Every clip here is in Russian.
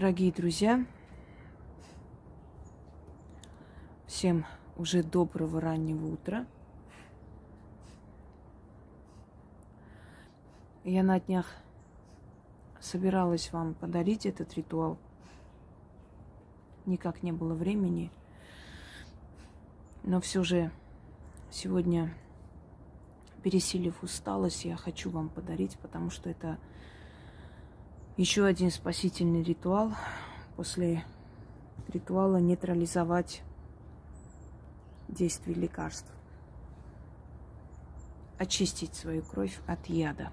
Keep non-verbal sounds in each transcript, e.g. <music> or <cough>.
Дорогие друзья, всем уже доброго раннего утра. Я на днях собиралась вам подарить этот ритуал. Никак не было времени. Но все же сегодня, пересилив усталость, я хочу вам подарить, потому что это еще один спасительный ритуал. После ритуала нейтрализовать действие лекарств. Очистить свою кровь от яда.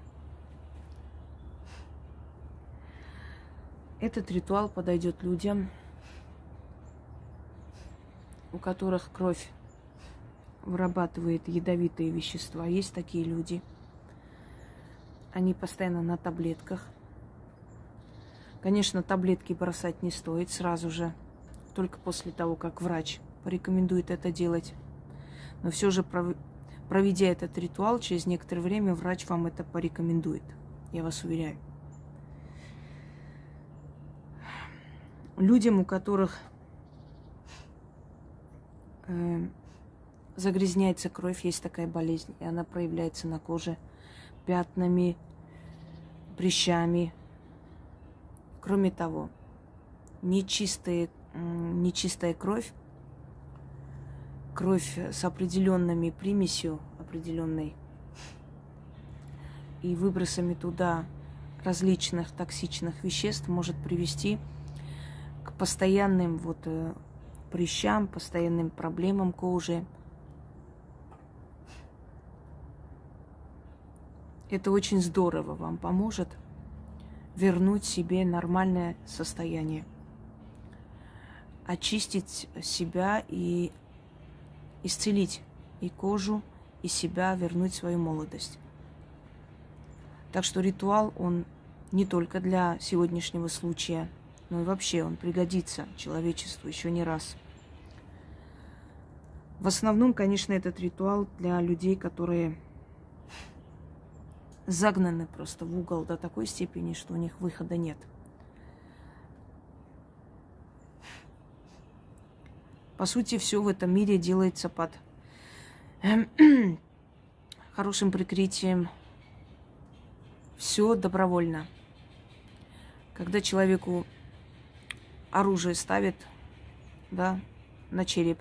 Этот ритуал подойдет людям, у которых кровь вырабатывает ядовитые вещества. Есть такие люди. Они постоянно на таблетках. Конечно, таблетки бросать не стоит сразу же, только после того, как врач порекомендует это делать. Но все же, проведя этот ритуал, через некоторое время врач вам это порекомендует. Я вас уверяю. Людям, у которых э, загрязняется кровь, есть такая болезнь, и она проявляется на коже пятнами, прыщами, Кроме того, нечистая, нечистая кровь, кровь с определенными примесью определенной и выбросами туда различных токсичных веществ может привести к постоянным вот э, прыщам, постоянным проблемам кожи. Это очень здорово вам поможет – вернуть себе нормальное состояние, очистить себя и исцелить и кожу, и себя, вернуть свою молодость. Так что ритуал, он не только для сегодняшнего случая, но и вообще он пригодится человечеству еще не раз. В основном, конечно, этот ритуал для людей, которые загнаны просто в угол до такой степени, что у них выхода нет. По сути, все в этом мире делается под <clears throat> хорошим прикрытием. Все добровольно. Когда человеку оружие ставят, да, на череп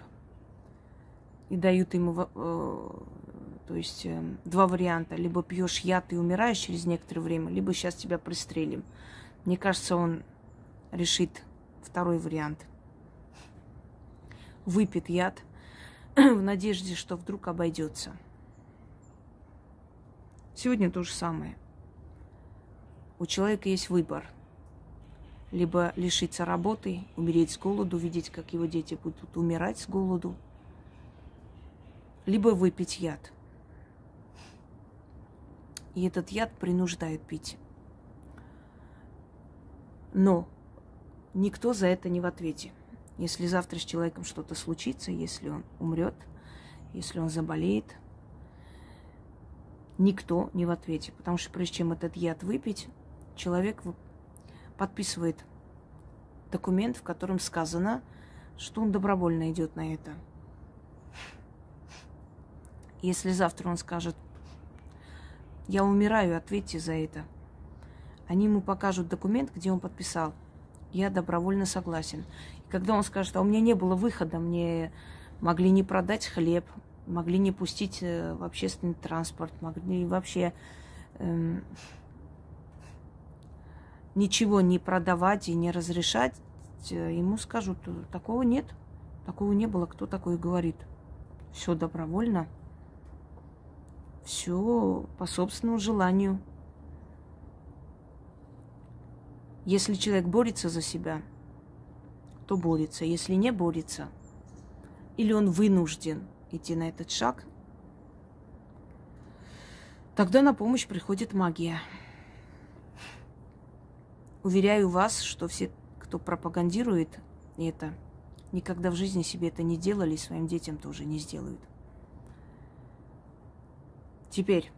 и дают ему э, то есть э, два варианта. Либо пьешь яд и умираешь через некоторое время, либо сейчас тебя пристрелим. Мне кажется, он решит второй вариант. Выпит яд <clears throat> в надежде, что вдруг обойдется. Сегодня то же самое. У человека есть выбор. Либо лишиться работы, умереть с голоду, видеть, как его дети будут умирать с голоду, либо выпить яд – и этот яд принуждает пить. Но никто за это не в ответе. Если завтра с человеком что-то случится, если он умрет, если он заболеет, никто не в ответе. Потому что прежде чем этот яд выпить, человек подписывает документ, в котором сказано, что он добровольно идет на это. Если завтра он скажет, я умираю, ответьте за это. Они ему покажут документ, где он подписал. Я добровольно согласен. И когда он скажет, а у меня не было выхода, мне могли не продать хлеб, могли не пустить э, в общественный транспорт, могли вообще эм, ничего не продавать и не разрешать, э, ему скажут, такого нет, такого не было, кто такое говорит. Все добровольно все по собственному желанию. Если человек борется за себя, то борется. Если не борется, или он вынужден идти на этот шаг, тогда на помощь приходит магия. Уверяю вас, что все, кто пропагандирует это, никогда в жизни себе это не делали, и своим детям тоже не сделают. Теперь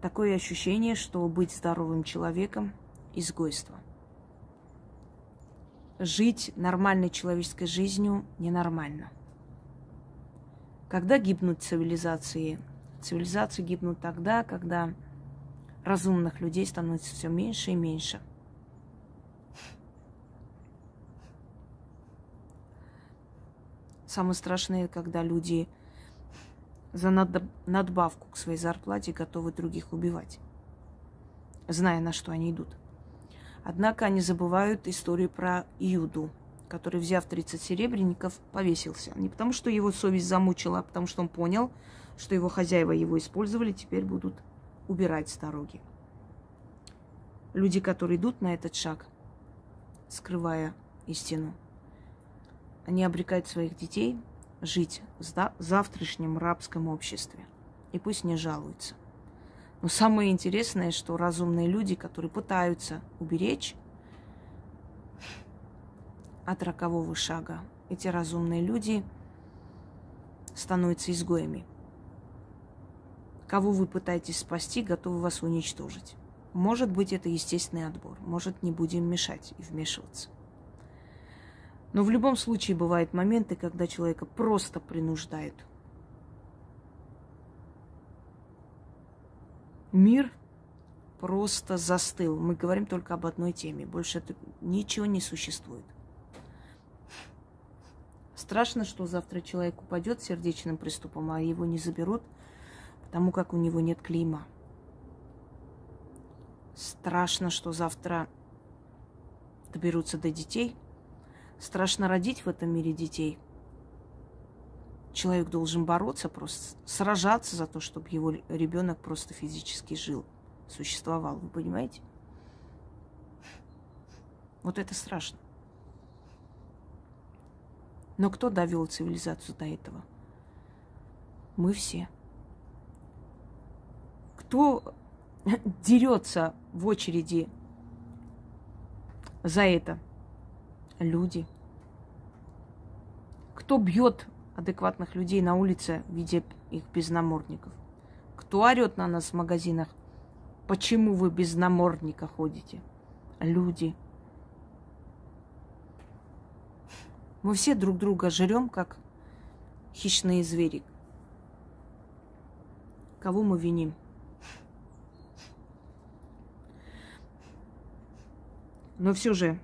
такое ощущение, что быть здоровым человеком изгойство. Жить нормальной человеческой жизнью ненормально. Когда гибнут цивилизации? Цивилизации гибнут тогда, когда разумных людей становится все меньше и меньше. Самое страшное, когда люди за надбавку к своей зарплате готовы других убивать, зная, на что они идут. Однако они забывают историю про Иуду, который, взяв 30 серебряников, повесился. Не потому, что его совесть замучила, а потому, что он понял, что его хозяева его использовали, теперь будут убирать с дороги. Люди, которые идут на этот шаг, скрывая истину, они обрекают своих детей жить в завтрашнем рабском обществе. И пусть не жалуются. Но самое интересное, что разумные люди, которые пытаются уберечь от рокового шага, эти разумные люди становятся изгоями. Кого вы пытаетесь спасти, готовы вас уничтожить. Может быть, это естественный отбор. Может, не будем мешать и вмешиваться. Но в любом случае бывают моменты, когда человека просто принуждают. Мир просто застыл. Мы говорим только об одной теме. Больше ничего не существует. Страшно, что завтра человек упадет сердечным приступом, а его не заберут, потому как у него нет клима. Страшно, что завтра доберутся до детей – Страшно родить в этом мире детей. Человек должен бороться, просто сражаться за то, чтобы его ребенок просто физически жил, существовал. Вы понимаете? Вот это страшно. Но кто довел цивилизацию до этого? Мы все. Кто <laughs> дерется в очереди за это? Люди. Кто бьет адекватных людей на улице, видя их без намордников? Кто орет на нас в магазинах? Почему вы без намордника ходите? Люди. Мы все друг друга жрем, как хищные звери. Кого мы виним? Но все же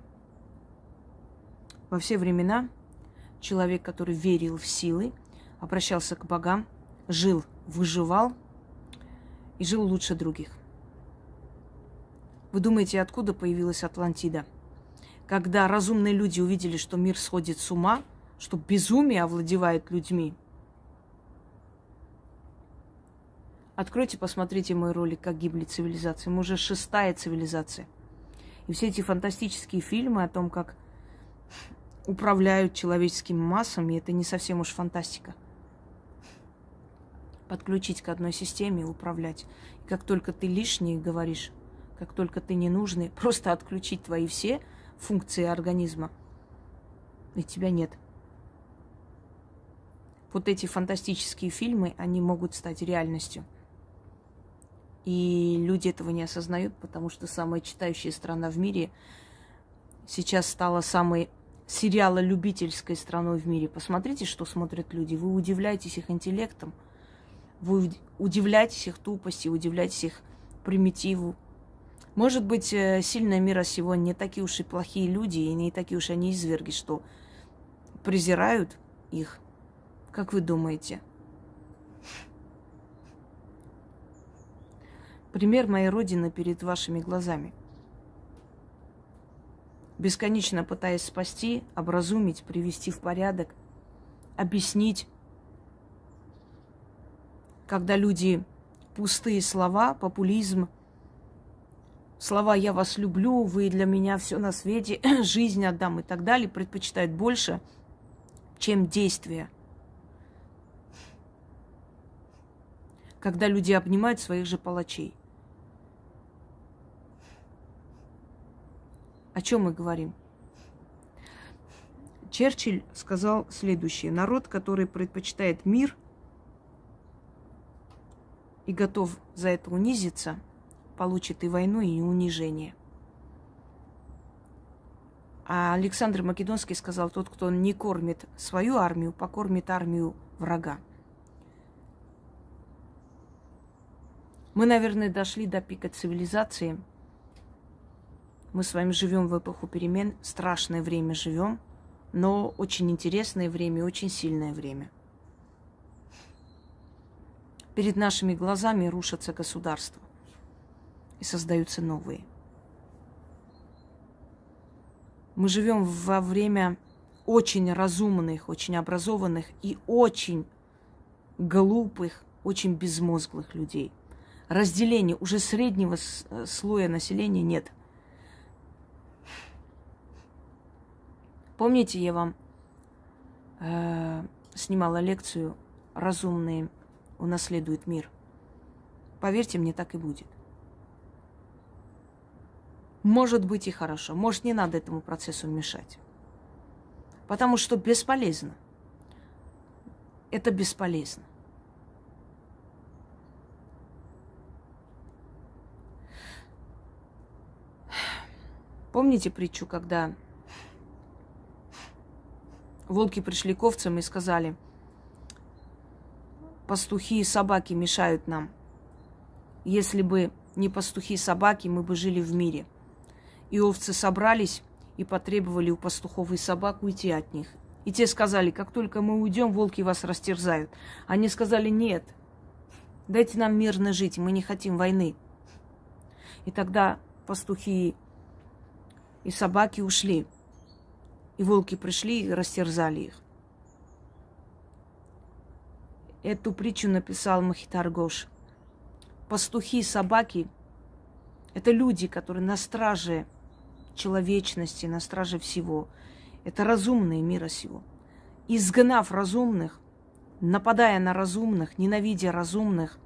во все времена человек, который верил в силы, обращался к богам, жил, выживал и жил лучше других. Вы думаете, откуда появилась Атлантида? Когда разумные люди увидели, что мир сходит с ума, что безумие овладевает людьми. Откройте, посмотрите мой ролик «Как гибли цивилизации». Мы уже шестая цивилизация. И все эти фантастические фильмы о том, как управляют человеческими массами, это не совсем уж фантастика. Подключить к одной системе и управлять. И как только ты лишний говоришь, как только ты ненужный, <laughs> просто отключить твои все функции организма, и тебя нет. Вот эти фантастические фильмы, они могут стать реальностью. И люди этого не осознают, потому что самая читающая страна в мире сейчас стала самой сериала любительской страной в мире. Посмотрите, что смотрят люди. Вы удивляетесь их интеллектом, вы удивляетесь их тупости, удивляетесь их примитиву. Может быть, э, сильная мира сего не такие уж и плохие люди, и не такие уж они изверги, что презирают их. Как вы думаете? Пример моей родины перед вашими глазами – бесконечно пытаясь спасти, образумить, привести в порядок, объяснить, когда люди пустые слова, популизм, слова «я вас люблю», «вы для меня все на свете», <clears throat> «жизнь отдам» и так далее, предпочитают больше, чем действия. Когда люди обнимают своих же палачей – О чем мы говорим? Черчилль сказал следующее. Народ, который предпочитает мир и готов за это унизиться, получит и войну, и унижение. А Александр Македонский сказал, тот, кто не кормит свою армию, покормит армию врага. Мы, наверное, дошли до пика цивилизации. Мы с вами живем в эпоху перемен, страшное время живем, но очень интересное время, очень сильное время. Перед нашими глазами рушатся государства и создаются новые. Мы живем во время очень разумных, очень образованных и очень глупых, очень безмозглых людей. Разделения уже среднего слоя населения нет. Помните, я вам э, снимала лекцию «Разумные унаследуют мир». Поверьте мне, так и будет. Может быть и хорошо. Может, не надо этому процессу мешать. Потому что бесполезно. Это бесполезно. Помните притчу, когда волки пришли к овцам и сказали, пастухи и собаки мешают нам. Если бы не пастухи и собаки, мы бы жили в мире. И овцы собрались и потребовали у пастухов и собак уйти от них. И те сказали, как только мы уйдем, волки вас растерзают. Они сказали, нет, дайте нам мирно жить, мы не хотим войны. И тогда пастухи и собаки ушли. И волки пришли и растерзали их. Эту притчу написал Махитар Гош. Пастухи и собаки – это люди, которые на страже человечности, на страже всего. Это разумные мира сего. Изгнав разумных, нападая на разумных, ненавидя разумных,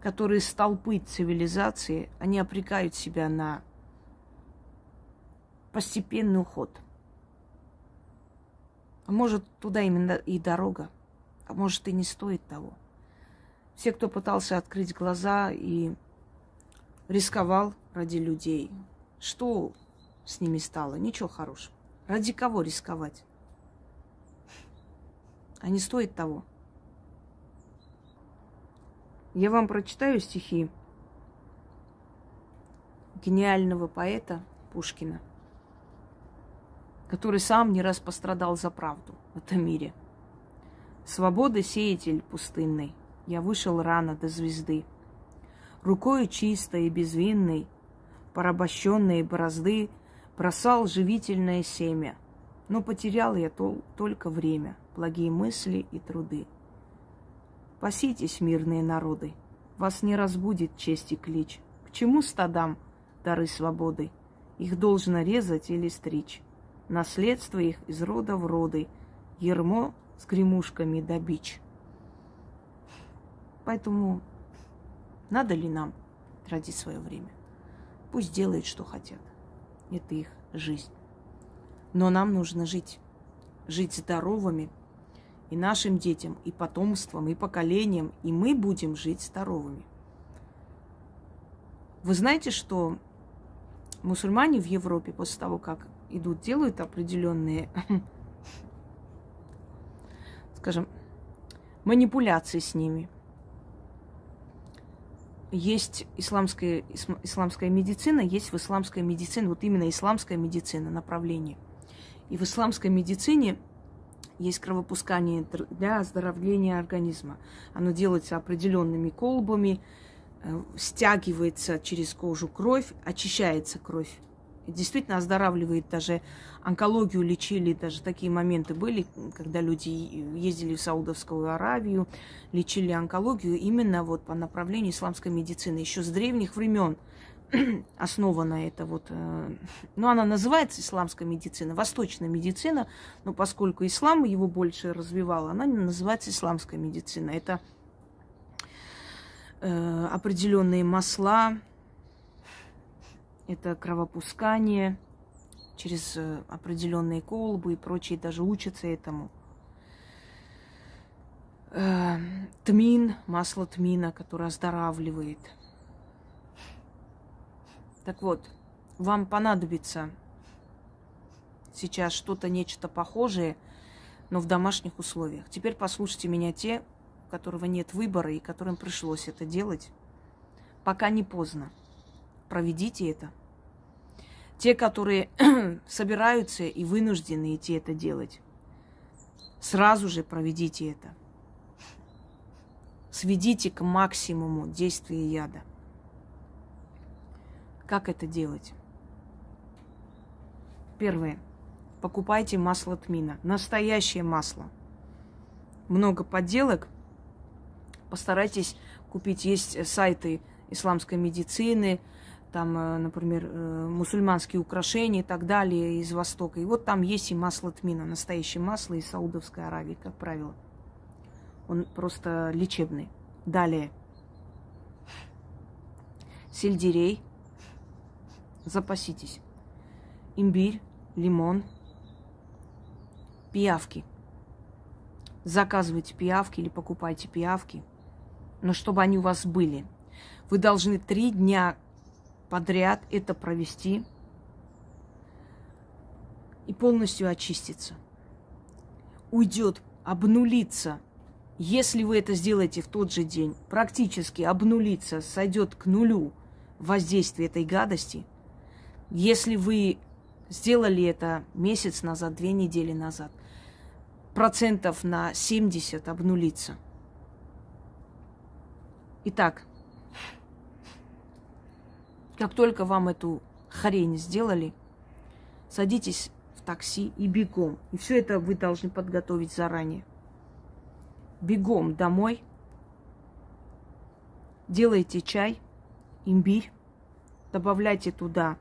которые столпы цивилизации, они обрекают себя на постепенный уход. А может, туда именно и дорога, а может, и не стоит того. Все, кто пытался открыть глаза и рисковал ради людей. Что с ними стало? Ничего хорошего. Ради кого рисковать? А не стоит того. Я вам прочитаю стихи гениального поэта Пушкина, который сам не раз пострадал за правду в этом мире. Свободы сеятель пустынный, я вышел рано до звезды – рукою чистой и безвинной, порабощенные борозды, бросал живительное семя. Но потерял я тол- только время, благие мысли и труды. Паситесь, мирные народы, вас не разбудит честь и клич. К чему стадам дары свободы? Их должно резать или стричь. Наследство их из рода в роды, ермо с гремушками да бич. Поэтому надо ли нам тратить свое время? Пусть делают, что хотят. Это их жизнь. Но нам нужно жить. Жить здоровыми. И нашим детям, и потомствам, и поколениям. И мы будем жить здоровыми. Вы знаете, что мусульмане в Европе после того, как идут, делают определенные, <clears throat> скажем, манипуляции с ними – есть исламская, исламская медицина, есть в исламской медицине, вот именно исламская медицина направление. И в исламской медицине есть кровопускание для оздоровления организма. Оно делается определенными колбами, э, стягивается через кожу кровь, очищается кровь действительно оздоравливает даже онкологию лечили, даже такие моменты были, когда люди ездили в Саудовскую Аравию, лечили онкологию именно вот по направлению исламской медицины. Еще с древних времен <clears throat> основана это вот, э, ну, она называется исламская медицина, восточная медицина, но поскольку ислам его больше развивал, она называется исламская медицина. Это э, определенные масла, это кровопускание через э, определенные колбы и прочие, даже учатся этому. Э, тмин, масло тмина, которое оздоравливает. Так вот, вам понадобится сейчас что-то, нечто похожее, но в домашних условиях. Теперь послушайте меня те, у которого нет выбора и которым пришлось это делать. Пока не поздно. Проведите это. Те, которые <clears throat> собираются и вынуждены идти это делать, сразу же проведите это. Сведите к максимуму действия яда. Как это делать? Первое. Покупайте масло тмина. Настоящее масло. Много подделок. Постарайтесь купить. Есть сайты исламской медицины, там, э, например, э, мусульманские украшения и так далее из Востока. И вот там есть и масло тмина, настоящее масло из Саудовской Аравии, как правило. Он просто лечебный. Далее. Сельдерей. Запаситесь. Имбирь, лимон, пиявки. Заказывайте пиявки или покупайте пиявки, но чтобы они у вас были. Вы должны три дня подряд это провести и полностью очиститься. Уйдет, обнулиться. Если вы это сделаете в тот же день, практически обнулиться, сойдет к нулю воздействие этой гадости. Если вы сделали это месяц назад, две недели назад, процентов на 70 обнулиться. Итак, как только вам эту хрень сделали, садитесь в такси и бегом. И все это вы должны подготовить заранее. Бегом домой. Делайте чай, имбирь. Добавляйте туда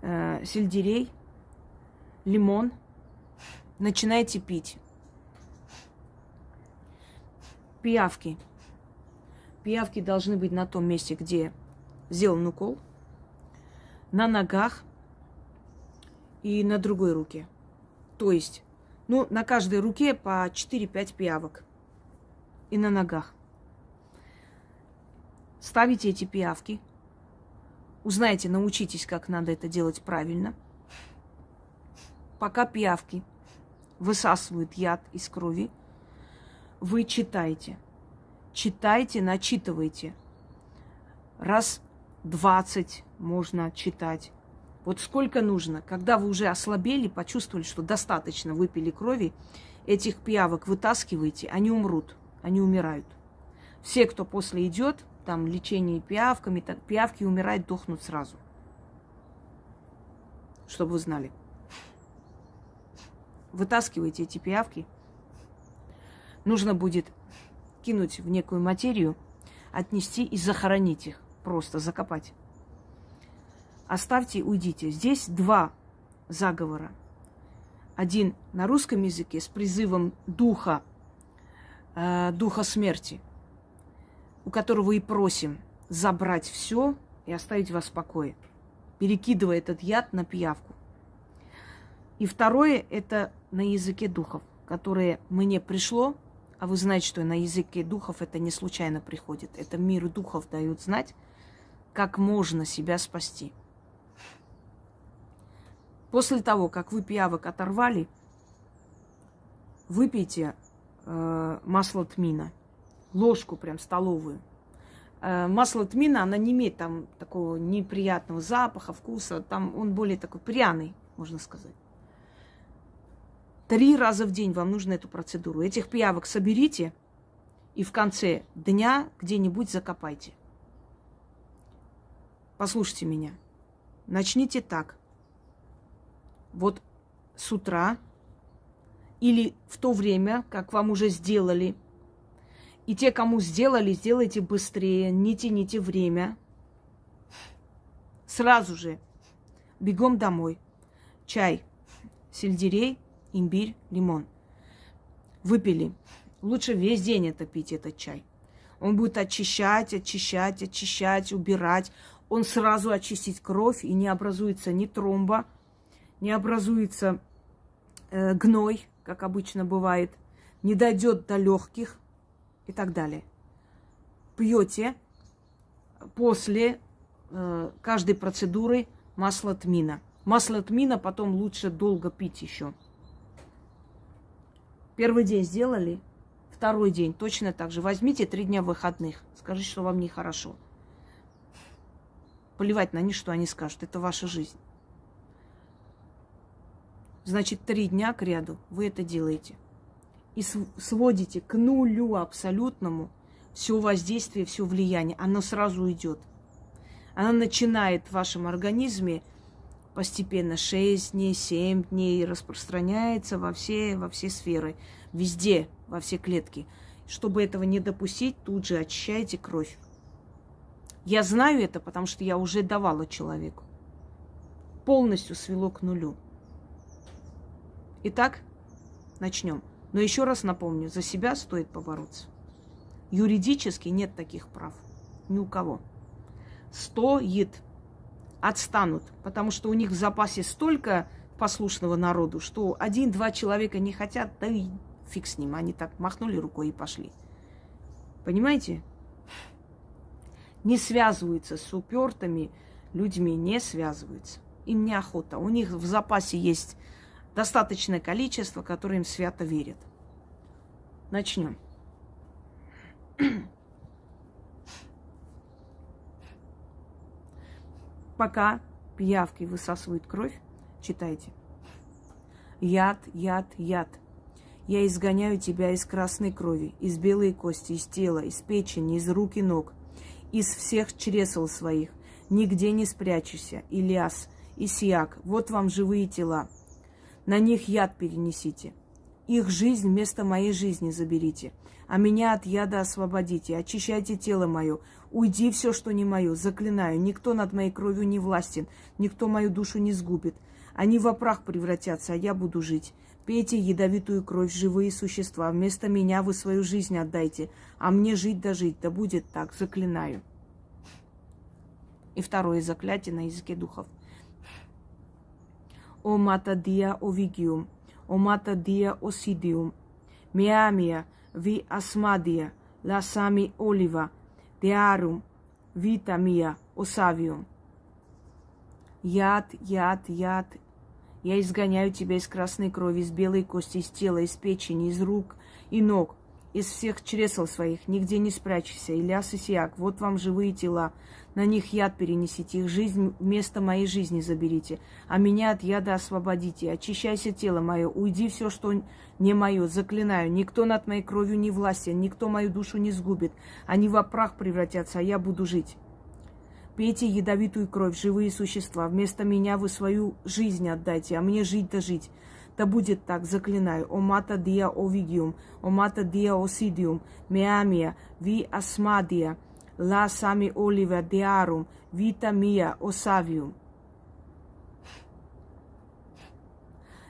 э, сельдерей, лимон. Начинайте пить. Пиявки. Пиявки должны быть на том месте, где сделан укол на ногах и на другой руке. То есть, ну, на каждой руке по 4-5 пиявок. И на ногах. Ставите эти пиявки. Узнайте, научитесь, как надо это делать правильно. Пока пиявки высасывают яд из крови, вы читаете. Читайте, начитывайте. Раз 20 можно читать. Вот сколько нужно. Когда вы уже ослабели, почувствовали, что достаточно выпили крови, этих пиявок вытаскиваете, они умрут, они умирают. Все, кто после идет, там лечение пиявками, так, пиявки умирают, дохнут сразу. Чтобы вы знали. Вытаскивайте эти пиявки. Нужно будет кинуть в некую материю, отнести и захоронить их просто закопать. Оставьте, уйдите. Здесь два заговора. Один на русском языке с призывом духа, э, духа смерти, у которого и просим забрать все и оставить вас в покое, перекидывая этот яд на пиявку. И второе – это на языке духов, которое мне пришло, а вы знаете, что на языке духов это не случайно приходит. Это мир духов дают знать, как можно себя спасти. После того, как вы пиявок оторвали, выпейте э, масло тмина, ложку прям столовую. Э, масло тмина, она не имеет там такого неприятного запаха, вкуса, там он более такой пряный, можно сказать. Три раза в день вам нужно эту процедуру. Этих пиявок соберите и в конце дня где-нибудь закопайте. Послушайте меня. Начните так. Вот с утра или в то время, как вам уже сделали. И те, кому сделали, сделайте быстрее, не тяните время. Сразу же бегом домой. Чай, сельдерей, имбирь, лимон. Выпили. Лучше весь день это пить, этот чай. Он будет очищать, очищать, очищать, убирать он сразу очистит кровь, и не образуется ни тромба, не образуется э, гной, как обычно бывает, не дойдет до легких и так далее. Пьете после э, каждой процедуры масло тмина. Масло тмина потом лучше долго пить еще. Первый день сделали, второй день точно так же. Возьмите три дня выходных. Скажите, что вам нехорошо. Плевать на них, что они скажут. Это ваша жизнь. Значит, три дня к ряду вы это делаете. И сводите к нулю абсолютному все воздействие, все влияние. Оно сразу идет. Оно начинает в вашем организме постепенно 6 дней, 7 дней, распространяется во все, во все сферы, везде, во все клетки. Чтобы этого не допустить, тут же очищайте кровь. Я знаю это, потому что я уже давала человеку. Полностью свело к нулю. Итак, начнем. Но еще раз напомню, за себя стоит побороться. Юридически нет таких прав. Ни у кого. Стоит отстанут, потому что у них в запасе столько послушного народу, что один-два человека не хотят, да и фиг с ним. Они так махнули рукой и пошли. Понимаете? Не связываются с упертыми людьми, не связываются. Им неохота. У них в запасе есть достаточное количество, которое им свято верят. Начнем. Пока пиявки высасывают кровь, читайте. Яд, яд, яд. Я изгоняю тебя из красной крови, из белой кости, из тела, из печени, из рук и ног, из всех чресел своих. Нигде не спрячешься. Ильяс, Исиак, вот вам живые тела. На них яд перенесите. Их жизнь вместо моей жизни заберите а меня от яда освободите, очищайте тело мое, уйди все, что не мое, заклинаю, никто над моей кровью не властен, никто мою душу не сгубит. Они в прах превратятся, а я буду жить. Пейте ядовитую кровь, живые существа, вместо меня вы свою жизнь отдайте, а мне жить да жить, да будет так, заклинаю. И второе заклятие на языке духов. О мата диа овигиум, о мата диа осидиум, миамия, asmadia, lasami oliva, dearum, vita mia, осавиум. Яд, яд, яд. Я изгоняю тебя из красной крови, из белой кости, из тела, из печени, из рук и ног, из всех чресел своих. Нигде не спрячься. Ильяс и Сиак, вот вам живые тела. На них яд перенесите, их жизнь вместо моей жизни заберите, а меня от яда освободите. Очищайся тело мое, уйди все, что не мое, заклинаю. Никто над моей кровью не властен, никто мою душу не сгубит. Они во прах превратятся, а я буду жить. Пейте ядовитую кровь, живые существа. Вместо меня вы свою жизнь отдайте, а мне жить да жить. Да будет так, заклинаю. О мата диа овигиум, о мата диа осидиум, меамия, ви асмадия – la sami oliva dearum, vita mia осавиум.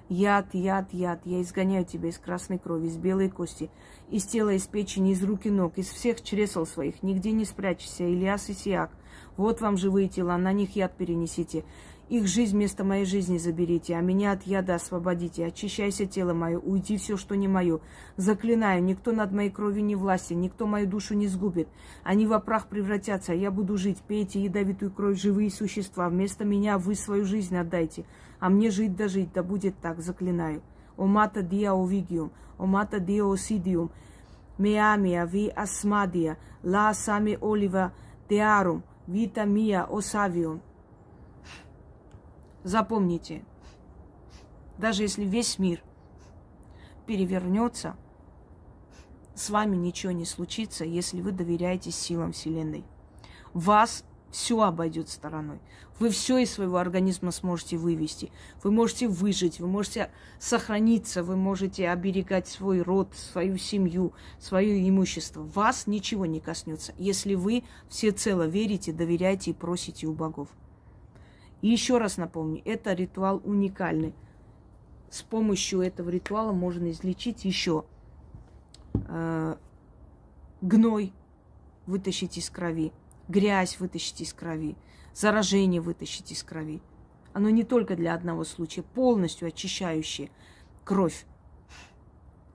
Яд, яд, яд, я изгоняю тебя из красной крови, из белой кости, из тела, из печени, из рук и ног, из всех чресел своих. Нигде не спрячься, Ильяс и Сиак. Вот вам живые тела, на них яд перенесите. Их жизнь вместо моей жизни заберите, а меня от яда освободите. Очищайся тело мое, уйди все, что не мое. Заклинаю, никто над моей кровью не властен, никто мою душу не сгубит. Они в прах превратятся, а я буду жить. Пейте ядовитую кровь живые существа. Вместо меня вы свою жизнь отдайте, а мне жить да жить, да будет так, заклинаю. О мата диа овигиум, о мата диа осидиум, меамия ви асмадия, ла сами олива теарум, вита мия осавиум. Запомните, даже если весь мир перевернется, с вами ничего не случится, если вы доверяете силам Вселенной. Вас все обойдет стороной. Вы все из своего организма сможете вывести. Вы можете выжить, вы можете сохраниться, вы можете оберегать свой род, свою семью, свое имущество. Вас ничего не коснется, если вы всецело верите, доверяете и просите у богов. И еще раз напомню, это ритуал уникальный. С помощью этого ритуала можно излечить еще э, гной вытащить из крови, грязь вытащить из крови, заражение вытащить из крови. Оно не только для одного случая, полностью очищающее кровь,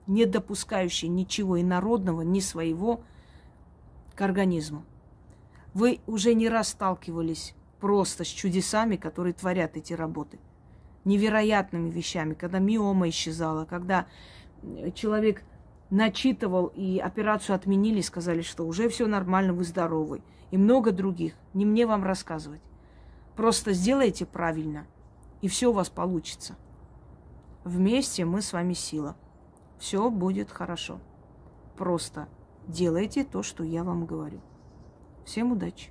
не допускающее ничего инородного, ни своего к организму. Вы уже не раз сталкивались просто с чудесами, которые творят эти работы. Невероятными вещами, когда миома исчезала, когда человек начитывал и операцию отменили, сказали, что уже все нормально, вы здоровы. И много других. Не мне вам рассказывать. Просто сделайте правильно, и все у вас получится. Вместе мы с вами сила. Все будет хорошо. Просто делайте то, что я вам говорю. Всем удачи!